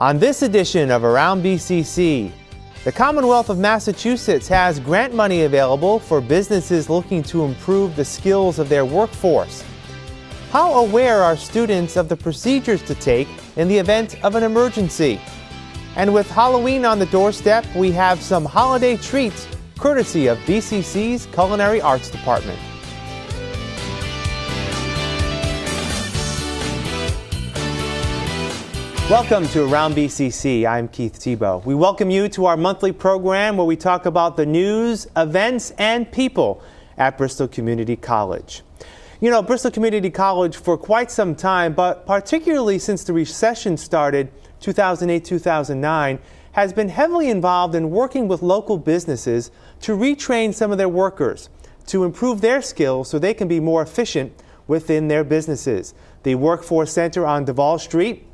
On this edition of Around BCC, the Commonwealth of Massachusetts has grant money available for businesses looking to improve the skills of their workforce. How aware are students of the procedures to take in the event of an emergency? And with Halloween on the doorstep, we have some holiday treats courtesy of BCC's Culinary Arts Department. Welcome to Around BCC. I'm Keith Tebow. We welcome you to our monthly program where we talk about the news, events, and people at Bristol Community College. You know, Bristol Community College for quite some time, but particularly since the recession started 2008 2009, has been heavily involved in working with local businesses to retrain some of their workers to improve their skills so they can be more efficient within their businesses. The Workforce Center on Davol Street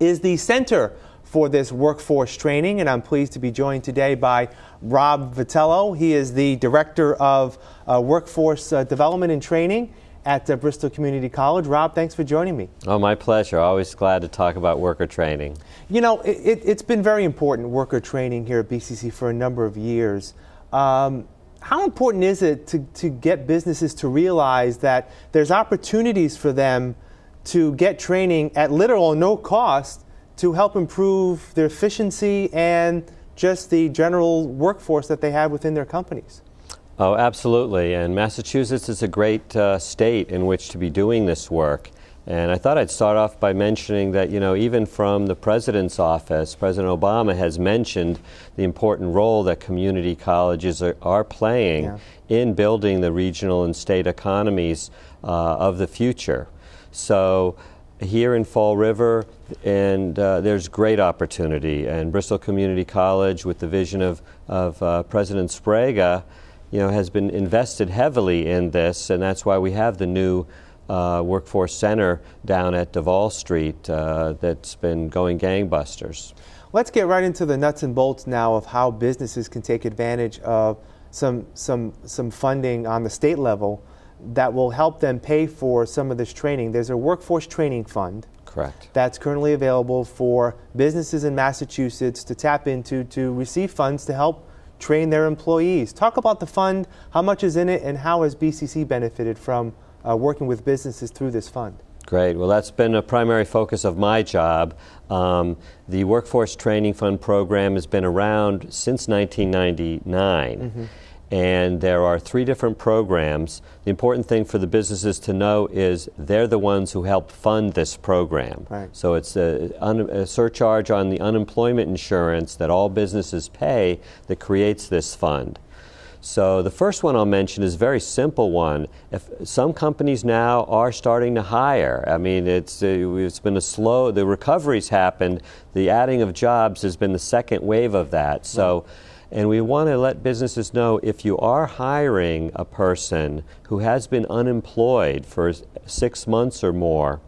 is the center for this workforce training, and I'm pleased to be joined today by Rob Vitello. He is the Director of uh, Workforce uh, Development and Training at uh, Bristol Community College. Rob, thanks for joining me. Oh, my pleasure. Always glad to talk about worker training. You know, it, has been very important, worker training here at BCC for a number of years. Um, how important is it to, to get businesses to realize that there's opportunities for them to get training at little or no cost to help improve their efficiency and just the general workforce that they have within their companies. Oh, absolutely. And Massachusetts is a great uh, state in which to be doing this work. And I thought I'd start off by mentioning that, you know, even from the president's office, President Obama has mentioned the important role that community colleges are, are playing yeah. in building the regional and state economies uh, of the future. So here in Fall River, and uh, there's great opportunity. And Bristol Community College, with the vision of, of uh, President Sbrega, you know, has been invested heavily in this, and that's why we have the new uh, workforce center down at Davol Street uh, that's been going gangbusters. Let's get right into the nuts and bolts now of how businesses can take advantage of some, some, some funding on the state level that will help them pay for some of this training. There's a workforce training fund. Correct. That's currently available for businesses in Massachusetts to tap into to receive funds to help train their employees. Talk about the fund, how much is in it, and how has BCC benefited from uh, working with businesses through this fund? Great. Well, that's been a primary focus of my job. Um, the Workforce Training Fund program has been around since 1999. Mm-hmm and there are three different programs. The important thing for the businesses to know is they're the ones who help fund this program. Right. So it's a, a, surcharge on the unemployment insurance that all businesses pay that creates this fund. So the first one I'll mention is a very simple one. If some companies now are starting to hire. I mean, it's uh, it's been a slow. The recovery's happened. The adding of jobs has been the second wave of that. So. Right and we want to let businesses know if you are hiring a person who has been unemployed for six months or more,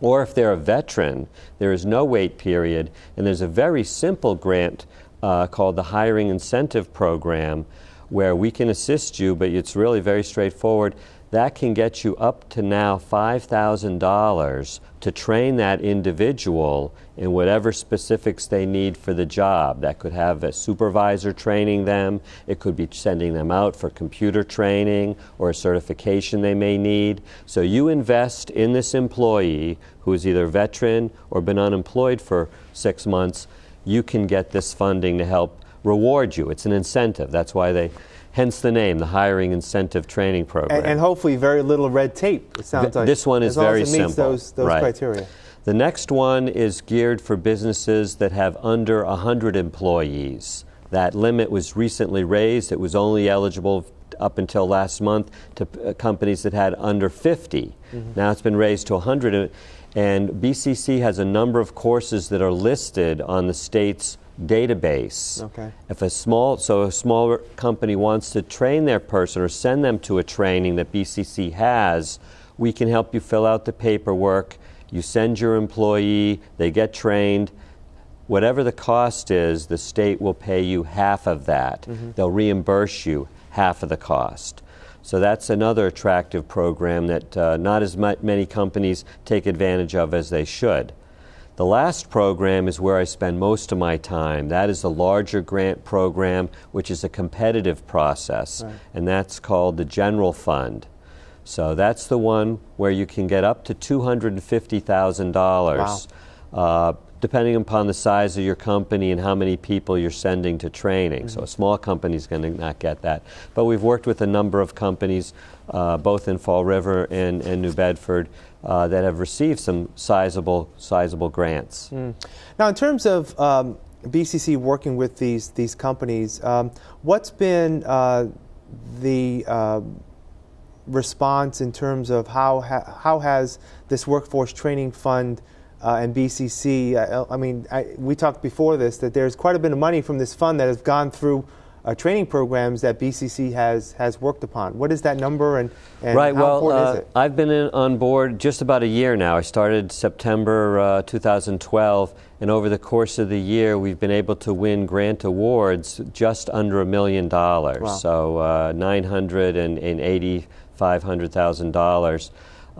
or if they're a veteran, there is no wait period, and there's a very simple grant uh, called the Hiring Incentive Program where we can assist you, but it's really very straightforward that can get you up to now $5,000 to train that individual in whatever specifics they need for the job. That could have a supervisor training them, it could be sending them out for computer training or a certification they may need. So you invest in this employee who is either veteran or been unemployed for six months, you can get this funding to help reward you. It's an incentive. That's why they Hence the name, the Hiring Incentive Training Program. And, and hopefully very little red tape, it sounds Th like. This one is very simple. meets those, those right. criteria. The next one is geared for businesses that have under 100 employees. That limit was recently raised. It was only eligible up until last month to uh, companies that had under 50. Mm-hmm. Now it's been raised to 100. And BCC has a number of courses that are listed on the state's database. Okay. If a small so a smaller company wants to train their person or send them to a training that BCC has, we can help you fill out the paperwork. You send your employee, they get trained. Whatever the cost is, the state will pay you half of that. Mm-hmm. They'll reimburse you half of the cost. So that's another attractive program that uh, not as many companies take advantage of as they should. The last program is where I spend most of my time. That is the larger grant program, which is a competitive process, Right. and that's called the General Fund. So that's the one where you can get up to $250,000, uh, depending upon the size of your company and how many people you're sending to training. So a small company is going to not get that. But we've worked with a number of companies, uh, both in Fall River and, and New Bedford, uh, that have received some sizable, sizable grants. Now, in terms of um, BCC working with these these companies, um, what's been uh, the uh, response in terms of how ha- how has this workforce training fund uh, and BCC? Uh, I mean, I, we talked before this that there's quite a bit of money from this fund that has gone through. Uh, training programs that BCC has has worked upon. What is that number, and, and right. how well, important uh, is it? I've been in, on board just about a year now. I started September uh, 2012, and over the course of the year, we've been able to win grant awards just under a million dollars. Wow. So uh, nine hundred and eighty five hundred thousand dollars.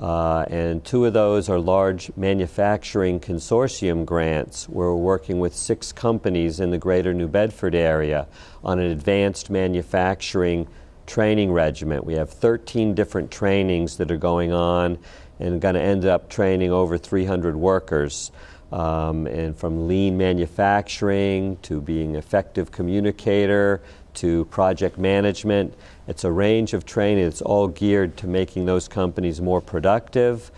Uh, and two of those are large manufacturing consortium grants. We're working with six companies in the greater New Bedford area on an advanced manufacturing training regiment. We have 13 different trainings that are going on and going to end up training over 300 workers. Um, and from lean manufacturing to being effective communicator to project management. It's a range of training It's all geared to making those companies more productive,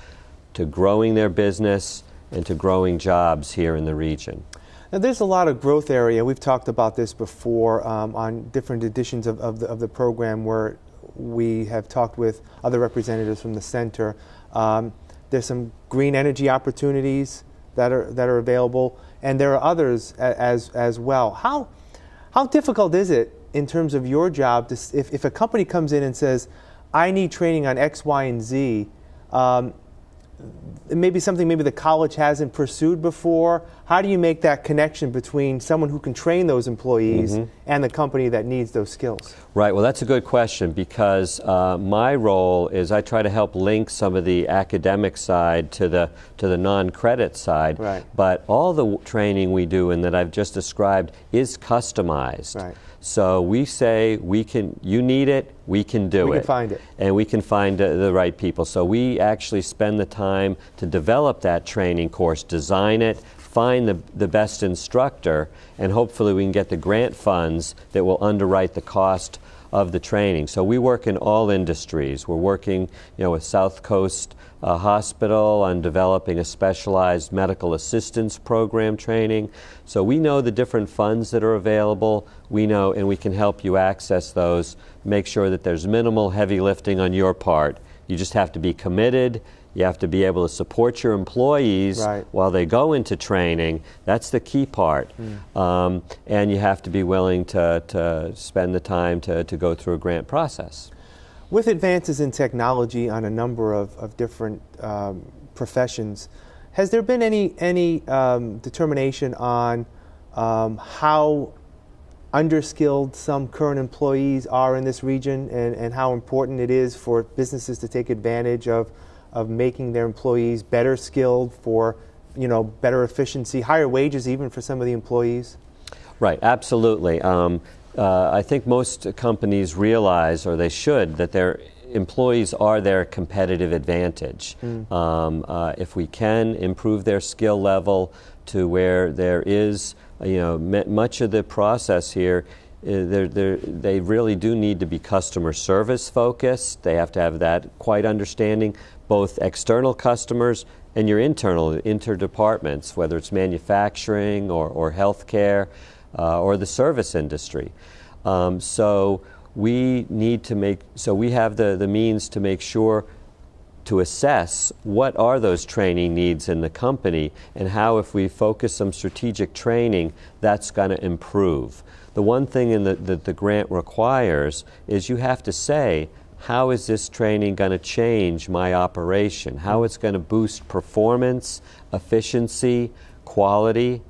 to growing their business, and to growing jobs here in the region. Now, there's a lot of growth area. We've talked about this before um, on different editions of, of, the, of the program where we have talked with other representatives from the center. Um, there's some green energy opportunities that are, that are available, and there are others as, as well. How, how difficult is it in terms of your job to, if, if a company comes in and says, I need training on X, Y, and Z? Um, it may be something maybe the college hasn't pursued before. How do you make that connection between someone who can train those employees and the company that needs those skills? Right, well, that's a good question because uh, my role is I try to help link some of the academic side to the, to the non credit side. Right. But all the w- training we do and that I've just described is customized. Right. So we say we can, you need it, we can do We it. can find it. And we can find uh, the right people. So we actually spend the time to develop that training course, design it, find the, the best instructor, and hopefully we can get the grant funds that will underwrite the cost of the training. So we work in all industries. We're working, you know, with South Coast uh, Hospital on developing a specialized medical assistance program training. So we know the different funds that are available. We know, and we can help you access those. Make sure that there's minimal heavy lifting on your part. You just have to be committed. You have to be able to support your employees Right. while they go into training. That's the key part. Um, and you have to be willing to, to spend the time to, to go through a grant process. With advances in technology on a number of, of different um, professions, has there been any, any um, determination on um, how underskilled some current employees are in this region and, and how important it is for businesses to take advantage of, of making their employees better skilled for you know, better efficiency, higher wages even for some of the employees? Right, absolutely. Um, uh, I think most companies realize, or they should, that their employees are their competitive advantage. Um, uh, if we can improve their skill level to where there is, you know, m- much of the process here. Uh, They're, they're, they really do need to be customer service focused. They have to have that quite understanding, both external customers and your internal interdepartments, whether it's manufacturing or, or healthcare uh, or the service industry. Um, so we need to make so we have the, the means to make sure to assess what are those training needs in the company and how if we focus some strategic training that's going to improve the one thing in the, that the grant requires is you have to say how is this training going to change my operation how it's going to boost performance efficiency quality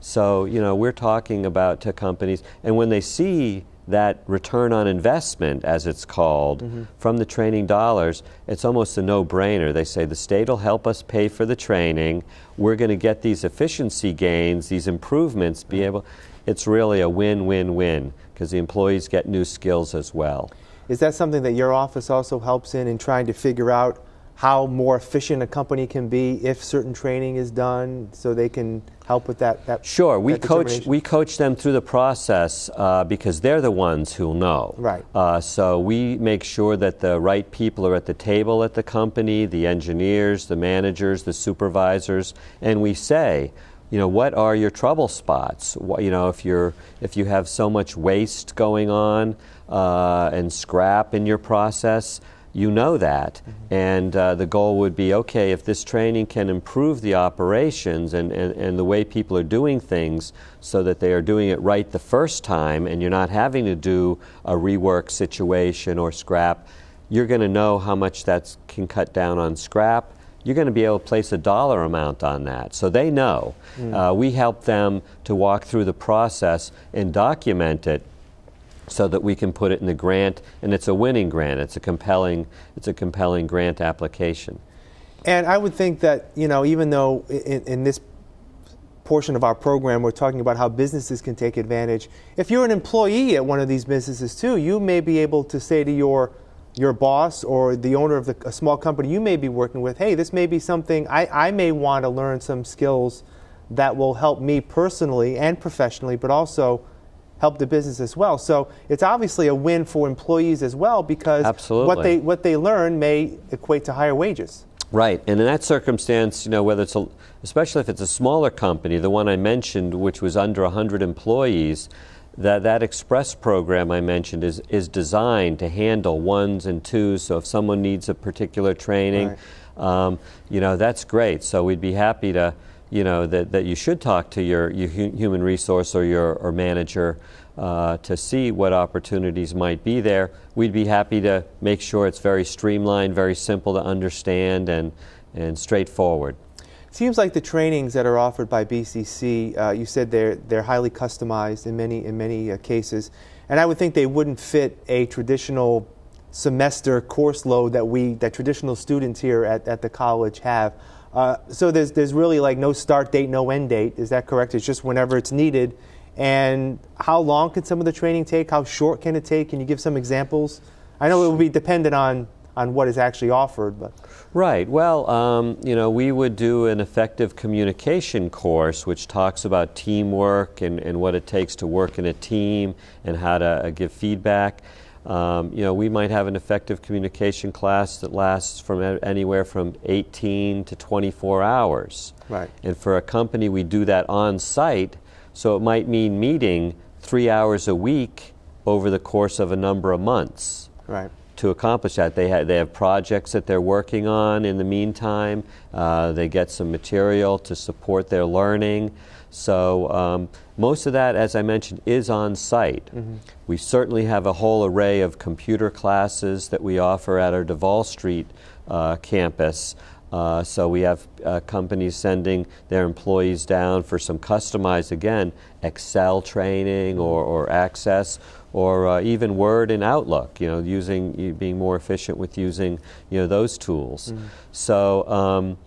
so you know we're talking about to companies and when they see that return on investment, as it's called, mm-hmm. from the training dollars, it's almost a no brainer. They say the state will help us pay for the training. We're going to get these efficiency gains, these improvements, be able. It's really a win win win because the employees get new skills as well. Is that something that your office also helps in in trying to figure out how more efficient a company can be if certain training is done so they can help with that, that sure we that coach we coach them through the process uh, because they're the ones who'll know. Right. Uh, so we make sure that the right people are at the table at the company the engineers the managers the supervisors and we say you know what are your trouble spots what, you know if you're if you have so much waste going on uh, and scrap in your process you know that. Mm-hmm. And uh, the goal would be okay, if this training can improve the operations and, and, and the way people are doing things so that they are doing it right the first time and you're not having to do a rework situation or scrap, you're going to know how much that can cut down on scrap. You're going to be able to place a dollar amount on that. So they know. Mm. Uh, we help them to walk through the process and document it so that we can put it in the grant, and it's a winning grant. It's a compelling, it's a compelling grant application. And I would think that you know, even though in, in this portion of our program we're talking about how businesses can take advantage, if you're an employee at one of these businesses too, you may be able to say to your your boss or the owner of the, a small company you may be working with, hey, this may be something I, I may want to learn some skills that will help me personally and professionally, but also help the business as well. So it's obviously a win for employees as well because Absolutely. what they what they learn may equate to higher wages. Right, and in that circumstance, you know, whether it's a, especially if it's a smaller company, the one I mentioned, which was under 100 employees, that that express program I mentioned is is designed to handle ones and twos. So if someone needs a particular training, right. um, you know, that's great. So we'd be happy to you know that, that you should talk to your, your human resource or your or manager uh, to see what opportunities might be there. We'd be happy to make sure it's very streamlined, very simple to understand, and and straightforward. Seems like the trainings that are offered by BCC, uh, you said they're they're highly customized in many in many uh, cases, and I would think they wouldn't fit a traditional semester course load that we that traditional students here at, at the college have. Uh, so there's, there's really like no start date, no end date. Is that correct? It's just whenever it's needed. And how long can some of the training take? How short can it take? Can you give some examples? I know it will be dependent on, on what is actually offered, but right. Well, um, you know, we would do an effective communication course, which talks about teamwork and, and what it takes to work in a team and how to uh, give feedback. Um, you know, we might have an effective communication class that lasts from anywhere from 18 to 24 hours. Right. And for a company, we do that on site, so it might mean meeting three hours a week over the course of a number of months. Right. To accomplish that, they have, they have projects that they're working on in the meantime. Uh, they get some material to support their learning. So um, most of that, as I mentioned, is on site. Mm-hmm. We certainly have a whole array of computer classes that we offer at our Davol Street uh, campus. Uh, so we have uh, companies sending their employees down for some customized, again, Excel training or, or Access or uh, even Word and Outlook. You know, using being more efficient with using you know those tools. Mm-hmm. So. Um,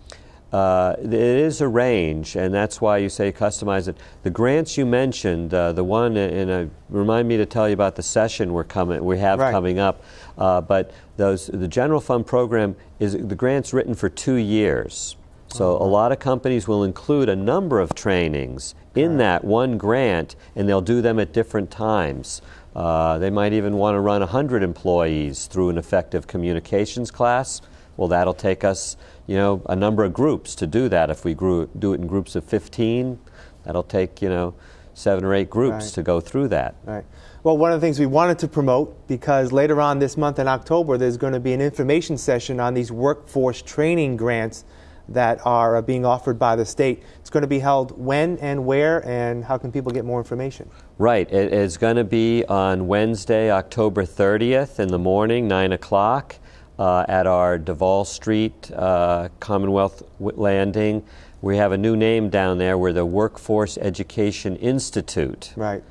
uh, it is a range, and that's why you say customize it. The grants you mentioned, uh, the one, and uh, remind me to tell you about the session we're coming, we have right. coming up. Uh, but those, the general fund program is the grant's written for two years. So a lot of companies will include a number of trainings in that one grant, and they'll do them at different times. Uh, they might even want to run 100 employees through an effective communications class. Well, that'll take us you know, a number of groups to do that. If we grew, do it in groups of 15, that'll take, you know, seven or eight groups right. to go through that. Right. Well, one of the things we wanted to promote, because later on this month in October, there's going to be an information session on these workforce training grants that are being offered by the state. It's going to be held when and where, and how can people get more information? Right. It is going to be on Wednesday, October 30th in the morning, 9 o'clock uh, at our Davol Street uh, Commonwealth Landing. We have a new name down there. We're the Workforce Education Institute. Right.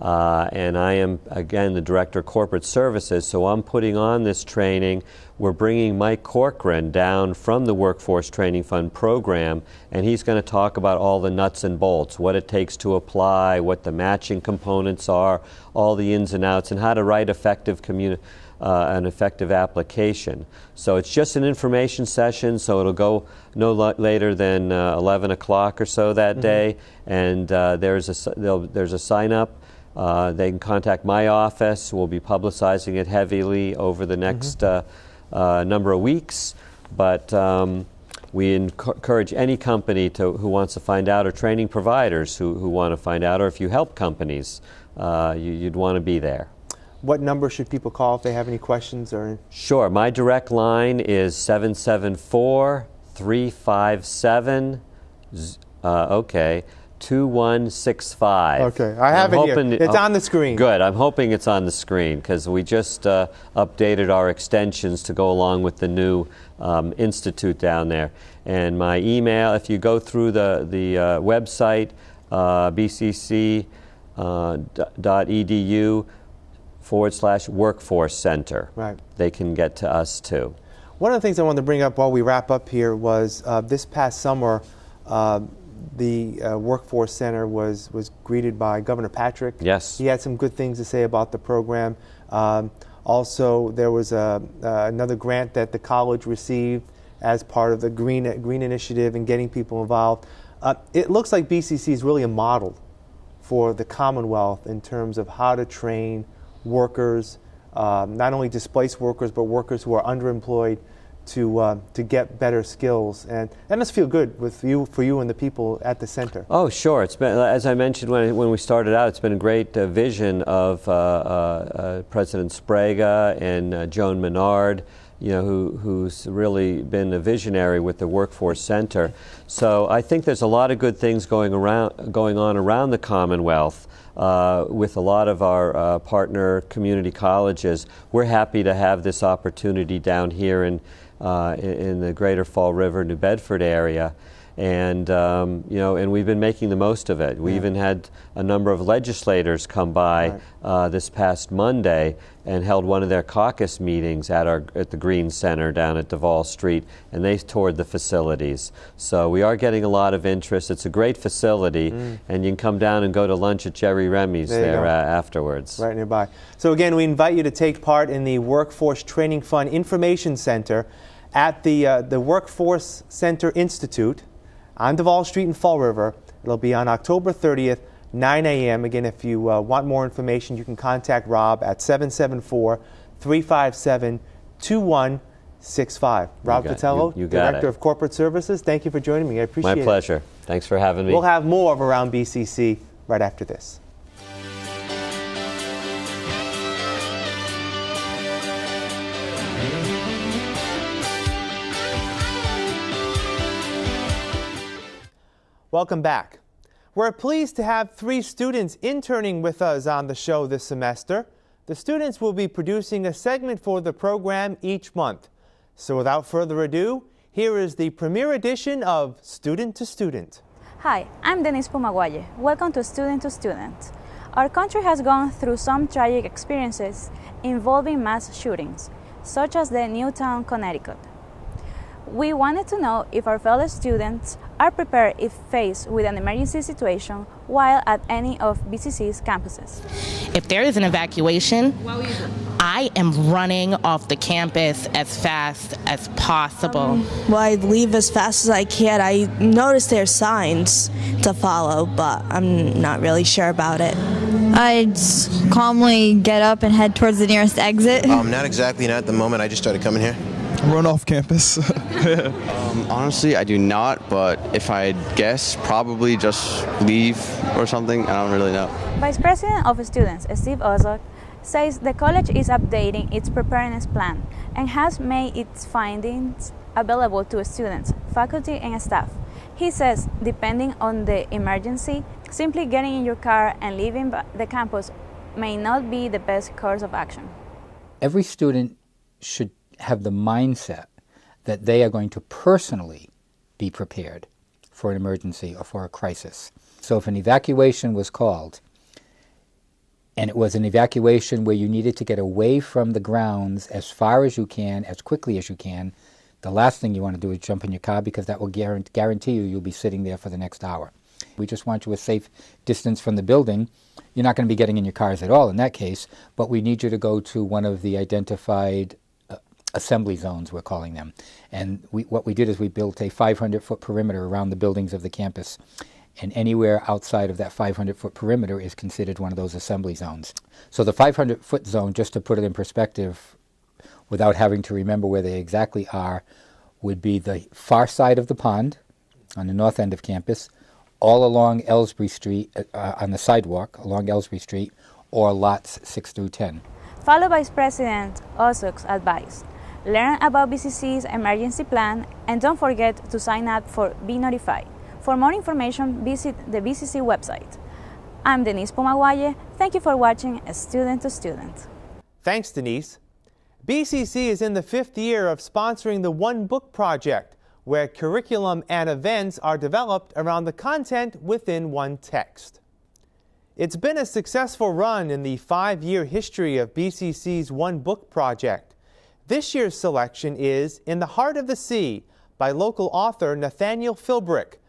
Uh, and I am, again, the Director of Corporate Services, so I'm putting on this training. We're bringing Mike Corcoran down from the Workforce Training Fund program, and he's going to talk about all the nuts and bolts, what it takes to apply, what the matching components are, all the ins and outs, and how to write effective communi- uh, an effective application. So it's just an information session, so it'll go no later than uh, 11 o'clock or so that mm-hmm. day, and uh, there's a, there's a sign up. Uh, they can contact my office. We'll be publicizing it heavily over the next uh, uh, number of weeks. But um, we encourage any company to, who wants to find out, or training providers who, who want to find out, or if you help companies, uh, you, would want to be there. What number should people call if they have any questions? Or sure, my direct line is seven seven four three five seven. Uh, okay. 2165. Okay, I have I'm it here. It's on the screen. Good. I'm hoping it's on the screen because we just uh, updated our extensions to go along with the new um, institute down there. And my email, if you go through the, the uh, website, uh, bcc.edu uh, forward slash workforce center, right. they can get to us too. One of the things I wanted to bring up while we wrap up here was uh, this past summer, uh, the uh, Workforce Center was, was greeted by Governor Patrick. Yes. He had some good things to say about the program. Um, also, there was a, uh, another grant that the college received as part of the Green, Green Initiative and getting people involved. Uh, it looks like BCC is really a model for the Commonwealth in terms of how to train workers, um, not only displaced workers, but workers who are underemployed to uh, to get better skills, and that must feel good with you for you and the people at the center. Oh, sure. It's been as I mentioned when when we started out. It's been a great uh, vision of uh, uh, uh President Sbrega and uh, Joan Menard. You know, who, who's really been a visionary with the Workforce Center. So I think there's a lot of good things going around, going on around the Commonwealth. Uh, with a lot of our uh, partner community colleges. We're happy to have this opportunity down here in, Uh, in, in, the greater Fall River, New Bedford area. And, um, you know, and we've been making the most of it. We yeah. even had a number of legislators come by right. uh, this past Monday and held one of their caucus meetings at, our, at the Green Center down at Davol Street, and they toured the facilities. So we are getting a lot of interest. It's a great facility, mm. and you can come down and go to lunch at Jerry Remy's there, there uh, afterwards. Right nearby. So again, we invite you to take part in the Workforce Training Fund Information Center at the, uh, the Workforce Center Institute on Davol Street in Fall River. It'll be on October 30th, 9 a.m. Again, if you uh, want more information, you can contact Rob at 774 357 2165. Rob you, you Director it. of Corporate Services, thank you for joining me. I appreciate it. My pleasure. It. Thanks for having me. We'll have more of Around BCC right after this. Welcome back. We're pleased to have three students interning with us on the show this semester. The students will be producing a segment for the program each month. So without further ado, here is the premiere edition of Student to Student. Hi, I'm Denise Pumaguaye. Welcome to Student to Student. Our country has gone through some tragic experiences involving mass shootings, such as the Newtown, Connecticut. We wanted to know if our fellow students are prepared if faced with an emergency situation while at any of BCC's campuses. If there is an evacuation, I am running off the campus as fast as possible. Um, well, I leave as fast as I can. I notice there's signs to follow, but I'm not really sure about it. I'd calmly get up and head towards the nearest exit. Um, not exactly, not at the moment. I just started coming here run off campus? um, honestly, I do not, but if I guess, probably just leave or something. I don't really know. Vice President of Students, Steve Ozok, says the college is updating its preparedness plan and has made its findings available to students, faculty, and staff. He says, depending on the emergency, simply getting in your car and leaving the campus may not be the best course of action. Every student should have the mindset that they are going to personally be prepared for an emergency or for a crisis. So if an evacuation was called, and it was an evacuation where you needed to get away from the grounds as far as you can, as quickly as you can. The last thing you want to do is jump in your car because that will guarantee you you'll be sitting there for the next hour. We just want you a safe distance from the building. You're not going to be getting in your cars at all in that case, but we need you to go to one of the identified assembly zones, we're calling them. And we, what we did is we built a 500 foot perimeter around the buildings of the campus and anywhere outside of that 500 foot perimeter is considered one of those assembly zones. So the 500 foot zone, just to put it in perspective, without having to remember where they exactly are, would be the far side of the pond on the north end of campus, all along Elsbree Street, uh, on the sidewalk along Elsbree Street, or lots 6 through 10. Follow Vice President Osuk's advice. Learn about BCC's emergency plan and don't forget to sign up for Be Notified. For more information, visit the BCC website. I'm Denise Pumaguaye. Thank you for watching Student to Student. Thanks, Denise. BCC is in the fifth year of sponsoring the One Book Project, where curriculum and events are developed around the content within one text. It's been a successful run in the five-year history of BCC's One Book Project. This year's selection is In the Heart of the Sea by local author Nathaniel Philbrick,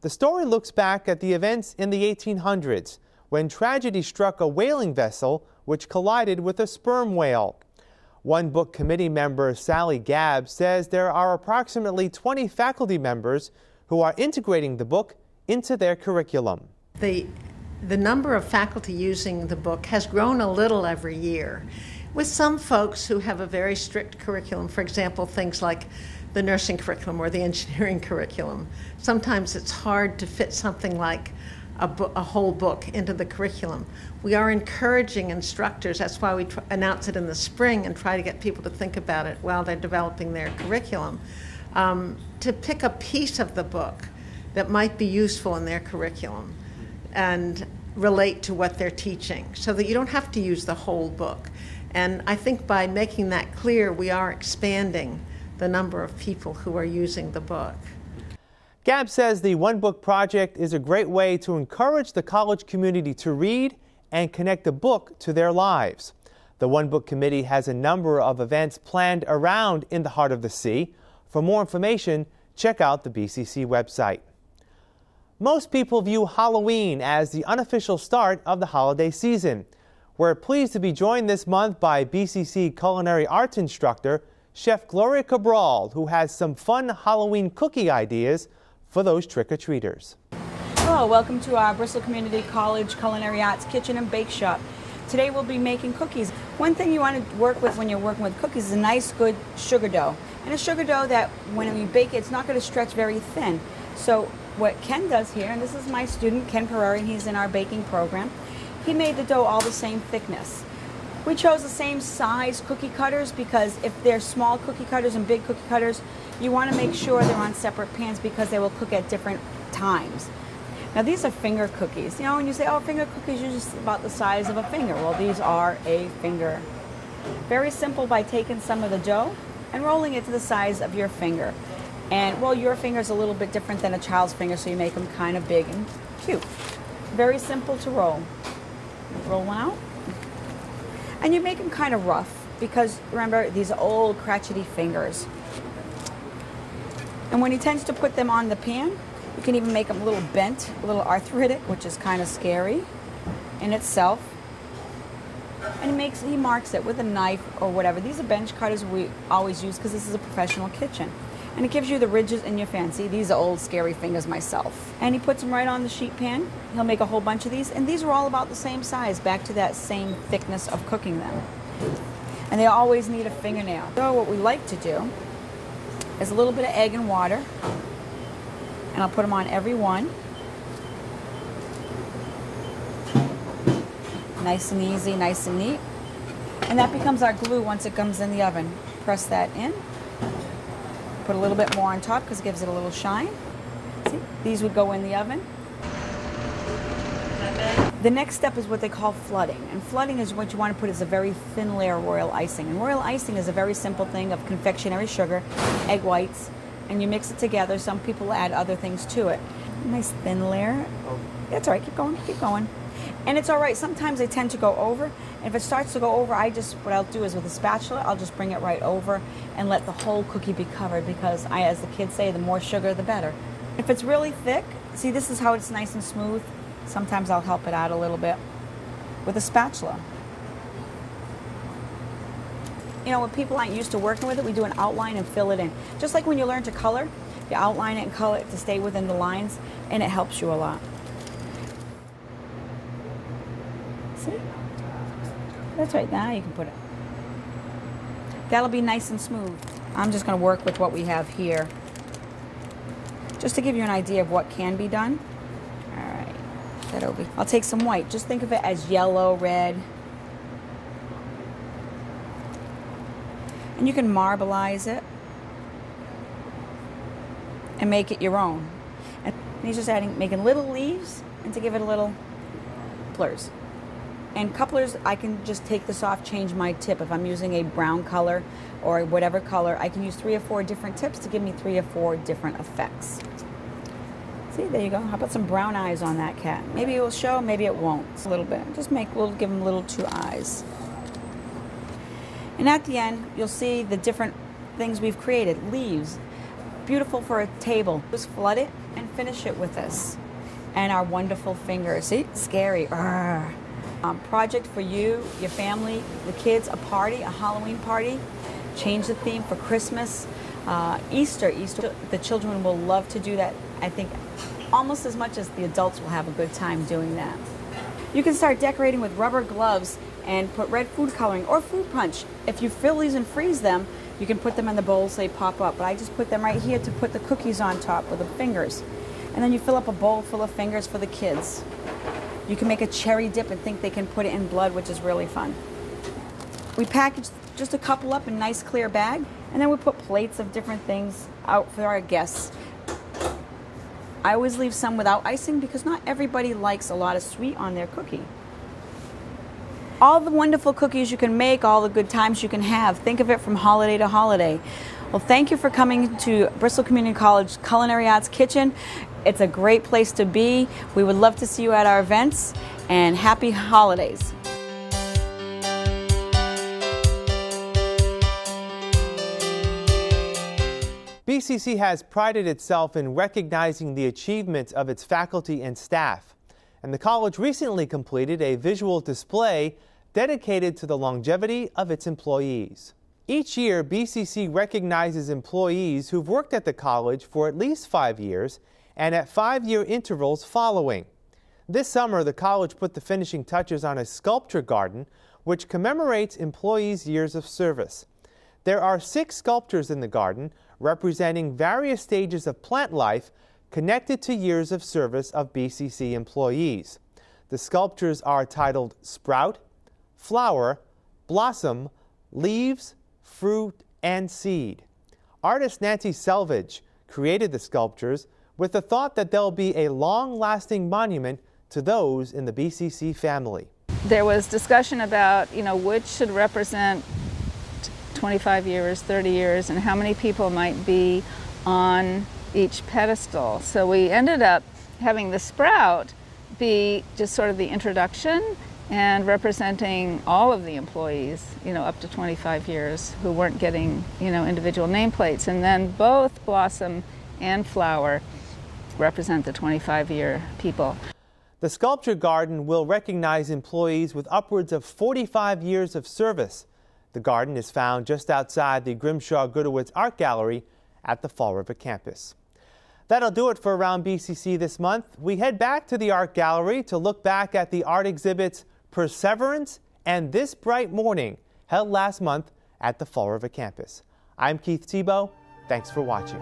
the story looks back at the events in the 1800s when tragedy struck a whaling vessel which collided with a sperm whale. One book committee member, Sally Gabb, says there are approximately 20 faculty members who are integrating the book into their curriculum. The, the number of faculty using the book has grown a little every year, with some folks who have a very strict curriculum, for example, things like the nursing curriculum or the engineering curriculum. Sometimes it's hard to fit something like a, a, whole book into the curriculum. We are encouraging instructors, that's why we announce it in the spring and try to get people to think about it while they're developing their curriculum, um, to pick a piece of the book that might be useful in their curriculum and relate to what they're teaching so that you don't have to use the whole book. And I think by making that clear, we are expanding the number of people who are using the book. Gabb says the One Book Project is a great way to encourage the college community to read and connect the book to their lives. The One Book Committee has a number of events planned around In the Heart of the Sea. For more information, check out the BCC website. Most people view Halloween as the unofficial start of the holiday season. We're pleased to be joined this month by BCC culinary arts instructor Chef Gloria Cabral, who has some fun Halloween cookie ideas for those trick-or-treaters. Hello, welcome to our Bristol Community College Culinary Arts Kitchen and Bake Shop. Today we'll be making cookies. One thing you want to work with when you're working with cookies is a nice good sugar dough. And a sugar dough that when you bake it, it's not going to stretch very thin. So what Ken does here, and this is my student Ken Pereri, he's in our baking program, he made the dough all the same thickness. We chose the same size cookie cutters because if they're small cookie cutters and big cookie cutters, you want to make sure they're on separate pans because they will cook at different times. Now these are finger cookies. You know, when you say, oh, finger cookies are just about the size of a finger. Well, these are a finger. Very simple by taking some of the dough and rolling it to the size of your finger. And, well, your finger is a little bit different than a child's finger, so you make them kind of big and cute. Very simple to roll. Roll one out. And you make them kind of rough because remember these old crotchety fingers. And when he tends to put them on the pan, you can even make them a little bent, a little arthritic, which is kind of scary in itself. And he makes he marks it with a knife or whatever. These are bench cutters we always use because this is a professional kitchen. And it gives you the ridges in your fancy. These are old scary fingers myself. And he puts them right on the sheet pan. He'll make a whole bunch of these. And these are all about the same size, back to that same thickness of cooking them. And they always need a fingernail. So what we like to do is a little bit of egg and water. And I'll put them on every one. Nice and easy, nice and neat. And that becomes our glue once it comes in the oven. Press that in. Put a little bit more on top because it gives it a little shine. See, these would go in the oven. The next step is what they call flooding. And flooding is what you want to put as a very thin layer of royal icing. And royal icing is a very simple thing of confectionery sugar, egg whites, and you mix it together. Some people add other things to it. Nice thin layer. Oh. That's all right. Keep going. Keep going. And it's all right. Sometimes they tend to go over. And if it starts to go over, I just what I'll do is with a spatula, I'll just bring it right over and let the whole cookie be covered because I, as the kids say, the more sugar, the better. If it's really thick, see this is how it's nice and smooth. Sometimes I'll help it out a little bit with a spatula. You know, when people aren't used to working with it, we do an outline and fill it in. Just like when you learn to color, you outline it and color it to stay within the lines, and it helps you a lot. That's right, now you can put it. That'll be nice and smooth. I'm just gonna work with what we have here. Just to give you an idea of what can be done. All right, that over. I'll take some white. Just think of it as yellow, red. And you can marbleize it and make it your own. And he's just adding, making little leaves and to give it a little couplers. And couplers, I can just take this off, change my tip. If I'm using a brown color or whatever color, I can use three or four different tips to give me three or four different effects. See, there you go. How about some brown eyes on that cat? Maybe it will show, maybe it won't. A little bit. Just make, we'll give him little two eyes. And at the end, you'll see the different things we've created. Leaves, beautiful for a table. Just flood it and finish it with this. And our wonderful fingers. See, scary. Um, project for you, your family, the kids, a party, a Halloween party. Change the theme for Christmas, uh, Easter. Easter. The children will love to do that. I think almost as much as the adults will have a good time doing that. You can start decorating with rubber gloves and put red food coloring or food punch. If you fill these and freeze them, you can put them in the bowls, they pop up. But I just put them right here to put the cookies on top with the fingers. And then you fill up a bowl full of fingers for the kids. You can make a cherry dip and think they can put it in blood, which is really fun. We package just a couple up in nice clear bag, and then we put plates of different things out for our guests. I always leave some without icing because not everybody likes a lot of sweet on their cookie all the wonderful cookies you can make, all the good times you can have. Think of it from holiday to holiday. Well, thank you for coming to Bristol Community College Culinary Arts Kitchen. It's a great place to be. We would love to see you at our events, and happy holidays. BCC has prided itself in recognizing the achievements of its faculty and staff and the college recently completed a visual display dedicated to the longevity of its employees. Each year, BCC recognizes employees who've worked at the college for at least five years and at five-year intervals following. This summer, the college put the finishing touches on a sculpture garden which commemorates employees' years of service. There are six sculptures in the garden representing various stages of plant life connected to years of service of BCC employees. The sculptures are titled Sprout, Flower, Blossom, Leaves, Fruit, and Seed. Artist Nancy Selvage created the sculptures with the thought that they'll be a long-lasting monument to those in the BCC family. There was discussion about, you know, which should represent 25 years, 30 years, and how many people might be on each pedestal. So we ended up having the sprout be just sort of the introduction and representing all of the employees, you know, up to 25 years who weren't getting, you know, individual nameplates. And then both Blossom and Flower represent the 25-year people. The Sculpture Garden will recognize employees with upwards of 45 years of service. The garden is found just outside the Grimshaw Gudewicz Art Gallery at the Fall River campus. That'll do it for Around BCC this month. We head back to the Art Gallery to look back at the art exhibits Perseverance and This Bright Morning held last month at the Fall River campus. I'm Keith Tebow. Thanks for watching.